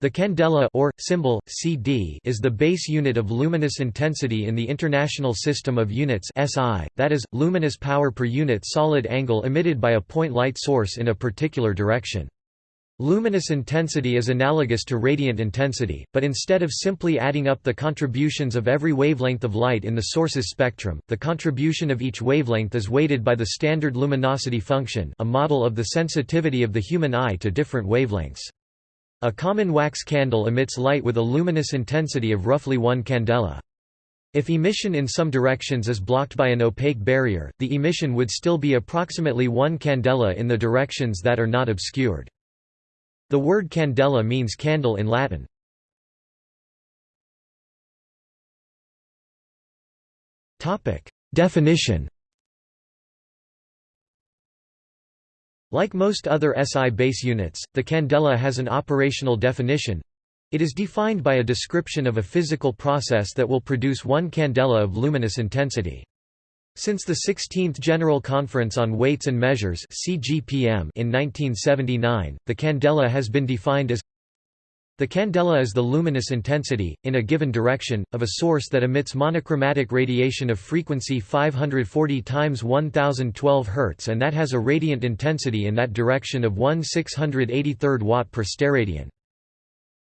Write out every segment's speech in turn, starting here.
The candela or, symbol, CD is the base unit of luminous intensity in the International System of Units SI, that is, luminous power per unit solid angle emitted by a point light source in a particular direction. Luminous intensity is analogous to radiant intensity, but instead of simply adding up the contributions of every wavelength of light in the source's spectrum, the contribution of each wavelength is weighted by the standard luminosity function a model of the sensitivity of the human eye to different wavelengths. A common wax candle emits light with a luminous intensity of roughly 1 candela. If emission in some directions is blocked by an opaque barrier, the emission would still be approximately 1 candela in the directions that are not obscured. The word candela means candle in Latin. Definition Like most other SI base units, the candela has an operational definition. It is defined by a description of a physical process that will produce one candela of luminous intensity. Since the 16th General Conference on Weights and Measures in 1979, the candela has been defined as the candela is the luminous intensity, in a given direction, of a source that emits monochromatic radiation of frequency 540 times 1012 Hz and that has a radiant intensity in that direction of 1 683rd watt per steradian.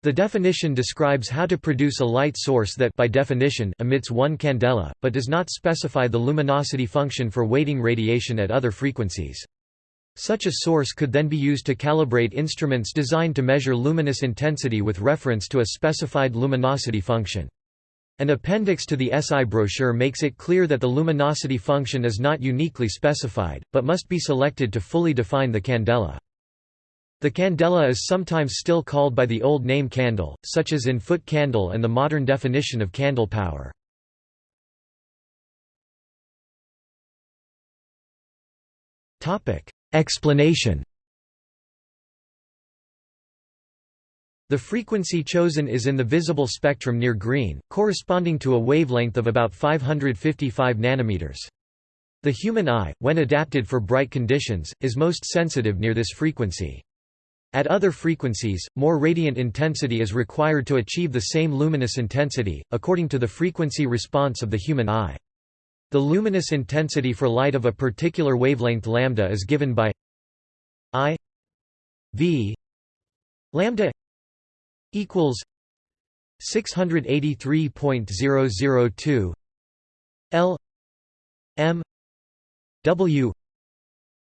The definition describes how to produce a light source that by definition emits one candela, but does not specify the luminosity function for weighting radiation at other frequencies. Such a source could then be used to calibrate instruments designed to measure luminous intensity with reference to a specified luminosity function. An appendix to the SI brochure makes it clear that the luminosity function is not uniquely specified, but must be selected to fully define the candela. The candela is sometimes still called by the old name candle, such as in foot candle and the modern definition of candle power. Topic: Explanation The frequency chosen is in the visible spectrum near green, corresponding to a wavelength of about 555 nanometers. The human eye, when adapted for bright conditions, is most sensitive near this frequency. At other frequencies, more radiant intensity is required to achieve the same luminous intensity, according to the frequency response of the human eye. The luminous intensity for light of a particular wavelength lambda is given by I V lambda equals 683.002 L M W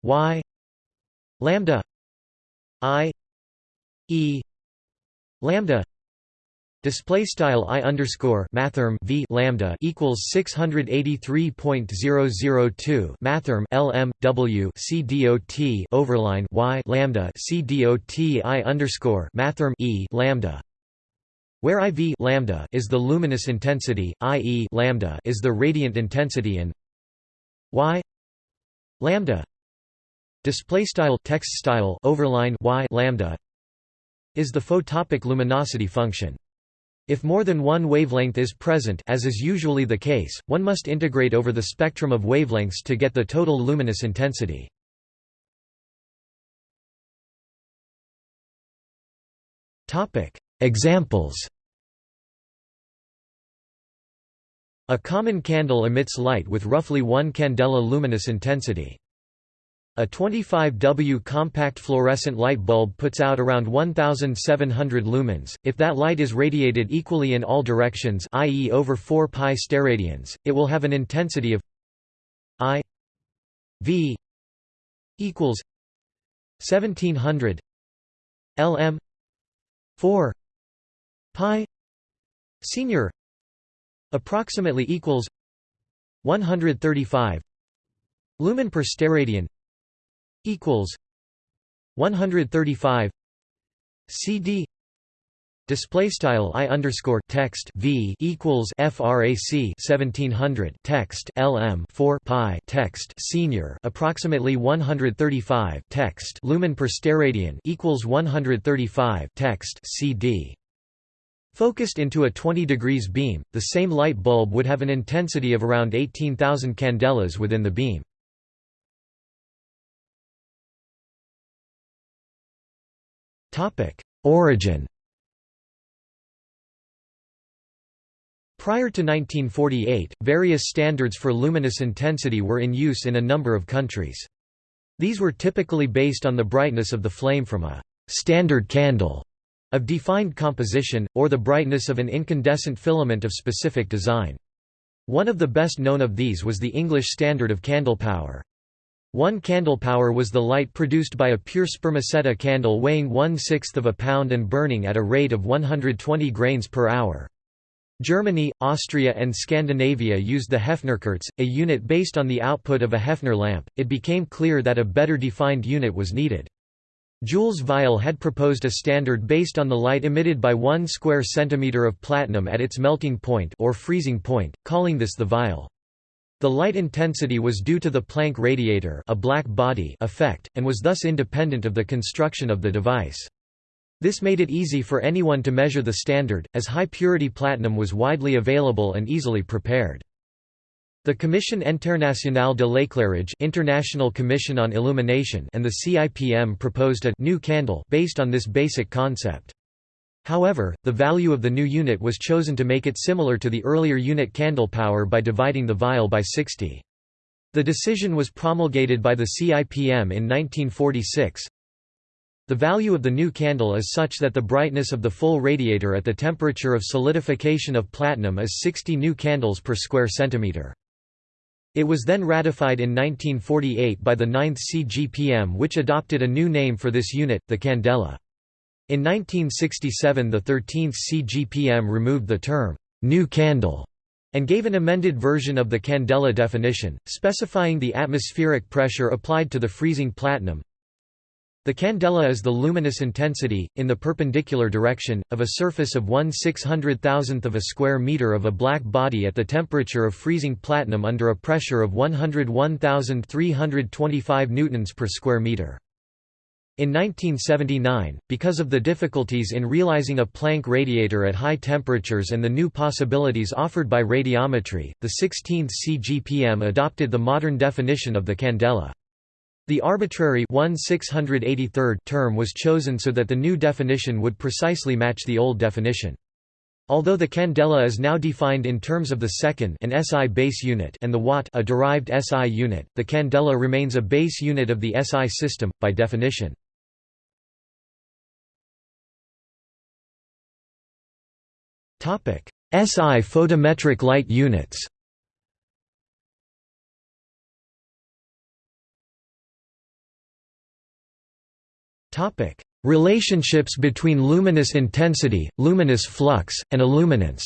Y lambda I E lambda Display style i underscore mathrm v lambda equals six hundred eighty three point zero zero two mathrm lm w c dot overline y lambda c dot i underscore mathrm e lambda, where i v lambda is the luminous intensity, i e lambda is the radiant intensity, and y lambda display style text style overline y lambda is the photopic luminosity function. If more than one wavelength is present as is usually the case, one must integrate over the spectrum of wavelengths to get the total luminous intensity. Examples A common candle emits light with roughly 1 candela luminous intensity. A 25W compact fluorescent light bulb puts out around 1700 lumens. If that light is radiated equally in all directions, i.e. over 4 pi steradians, it will have an intensity of I V equals 1700 lm 4 pi senior approximately equals 135 lumen per steradian equals 135 CD Display style i underscore text v equals frac 1700 text lm 4 pi text senior approximately 135 text lumen per steradian equals 135 text cd. Focused into a 20 degrees beam, the same light bulb would have an intensity of around 18,000 candelas within the beam. Origin Prior to 1948, various standards for luminous intensity were in use in a number of countries. These were typically based on the brightness of the flame from a «standard candle» of defined composition, or the brightness of an incandescent filament of specific design. One of the best known of these was the English standard of candle power. One candle power was the light produced by a pure spermaceti candle weighing one-sixth of a pound and burning at a rate of 120 grains per hour. Germany, Austria and Scandinavia used the Hefnerkerze, a unit based on the output of a Hefner lamp. It became clear that a better defined unit was needed. Jules Violle had proposed a standard based on the light emitted by 1 square centimeter of platinum at its melting point or freezing point, calling this the Violle. The light intensity was due to the Planck radiator a black body effect, and was thus independent of the construction of the device. This made it easy for anyone to measure the standard, as high-purity platinum was widely available and easily prepared. The Commission Internationale de l'Éclairage International Commission on Illumination and the CIPM proposed a new candle based on this basic concept. However, the value of the new unit was chosen to make it similar to the earlier unit candle power by dividing the Violle by 60. The decision was promulgated by the CIPM in 1946, the value of the new candle is such that the brightness of the full radiator at the temperature of solidification of platinum is 60 new candles per square centimeter. It was then ratified in 1948 by the 9th CGPM which adopted a new name for this unit, the candela. In 1967 the 13th CGPM removed the term, new candle, and gave an amended version of the candela definition, specifying the atmospheric pressure applied to the freezing platinum, the candela is the luminous intensity, in the perpendicular direction, of a surface of 1 600,000th of a square meter of a black body at the temperature of freezing platinum under a pressure of 101,325 newtons per square meter. In 1979, because of the difficulties in realizing a Planck radiator at high temperatures and the new possibilities offered by radiometry, the 16th CGPM adopted the modern definition of the candela. The arbitrary 1 term was chosen so that the new definition would precisely match the old definition. Although the candela is now defined in terms of the second an SI base unit and the watt a derived SI unit, the candela remains a base unit of the SI system, by definition. SI photometric light units. Topic: Relationships between luminous intensity, luminous flux, and illuminance.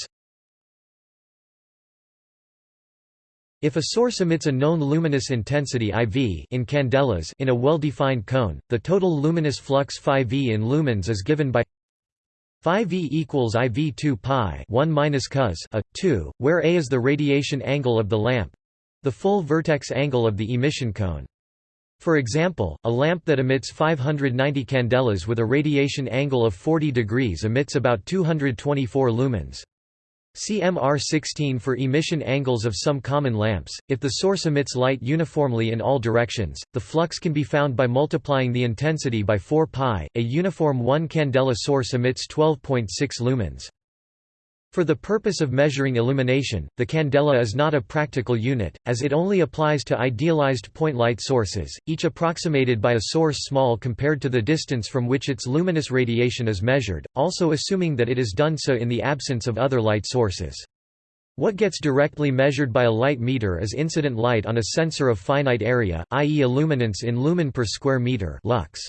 If a source emits a known luminous intensity IV in candelas in a well-defined cone, the total luminous flux phi v in lumens is given by phi v equals IV 2 pi 1 minus cos a 2, where a is the radiation angle of the lamp, the full vertex angle of the emission cone. For example, a lamp that emits 590 candelas with a radiation angle of 40 degrees emits about 224 lumens. CMR 16 for emission angles of some common lamps. If the source emits light uniformly in all directions, the flux can be found by multiplying the intensity by 4 pi. A uniform 1 candela source emits 12.6 lumens. For the purpose of measuring illumination, the candela is not a practical unit, as it only applies to idealized point light sources, each approximated by a source small compared to the distance from which its luminous radiation is measured, also assuming that it is done so in the absence of other light sources. What gets directly measured by a light meter is incident light on a sensor of finite area, i.e. illuminance in lumen per square meter lux.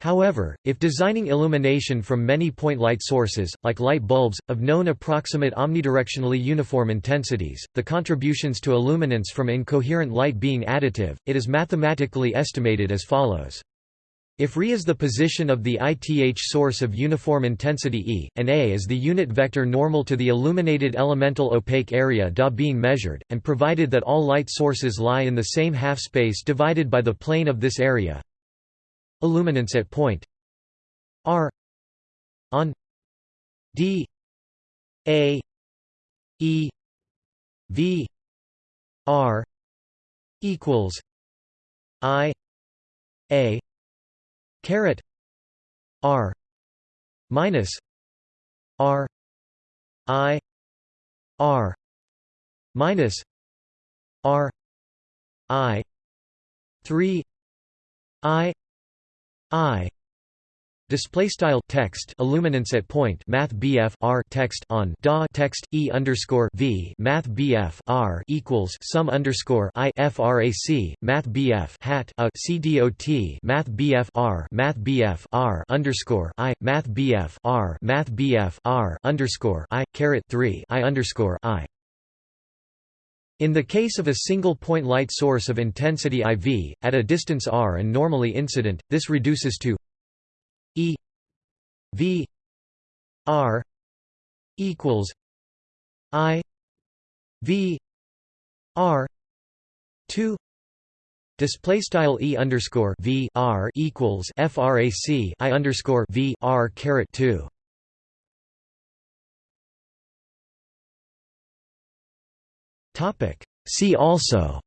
However, if designing illumination from many point light sources, like light bulbs, of known approximate omnidirectionally uniform intensities, the contributions to illuminance from incoherent light being additive, it is mathematically estimated as follows. If Re is the position of the ith source of uniform intensity E, and A is the unit vector normal to the illuminated elemental opaque area Da being measured, and provided that all light sources lie in the same half-space divided by the plane of this area, Illuminance at point. R. On. D. A. E. V. R. equals I. A. Caret. R. Minus R. I. R. Minus R. I. Three. I I. Display style text illuminance at point math BF R text on DA text E underscore V math BF R equals sum underscore I FRAC math BF hat a CDOT math BF R math BF R underscore I math BF R math BF R underscore I caret three I underscore I in the case of a single point light source of intensity IV, at a distance r and normally incident, this reduces to E V R equals I V R two Display style e underscore v r equals frac i underscore v r caret two. See also.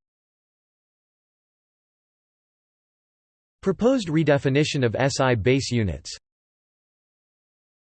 Proposed redefinition of SI base units